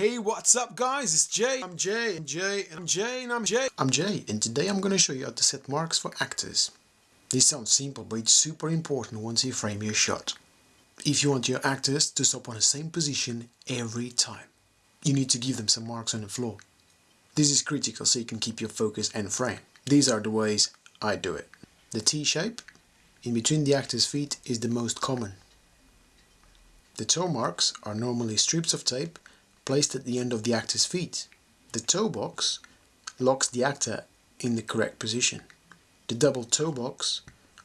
Hey, what's up guys? It's Jay. I'm Jay, and Jay, I'm Jay, and I'm Jay. I'm Jay, and today I'm going to show you how to set marks for actors. This sounds simple, but it's super important once you frame your shot. If you want your actors to stop on the same position every time, you need to give them some marks on the floor. This is critical so you can keep your focus and frame. These are the ways I do it. The T shape in between the actor's feet is the most common. The toe marks are normally strips of tape placed at the end of the actor's feet. The toe box locks the actor in the correct position. The double toe box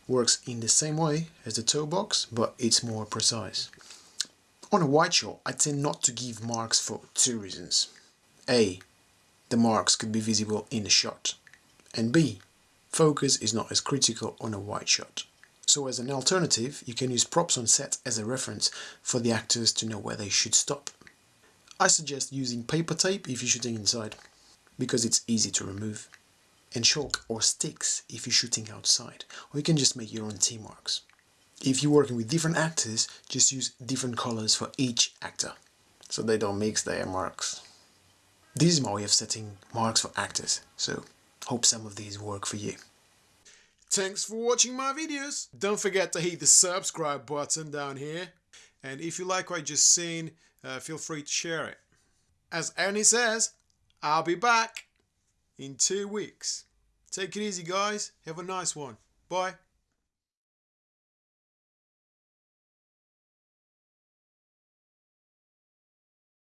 works in the same way as the toe box, but it's more precise. On a wide shot, I tend not to give marks for two reasons. A. The marks could be visible in the shot. And B. Focus is not as critical on a wide shot. So as an alternative, you can use props on set as a reference for the actors to know where they should stop. I suggest using paper tape if you're shooting inside, because it's easy to remove, and chalk or sticks if you're shooting outside, or you can just make your own T marks. If you're working with different actors, just use different colors for each actor, so they don't mix their marks. This is my way of setting marks for actors, so hope some of these work for you. Thanks for watching my videos. Don't forget to hit the subscribe button down here. And if you like what you just seen, uh, feel free to share it. As Arnie says, I'll be back in two weeks. Take it easy, guys. Have a nice one. Bye.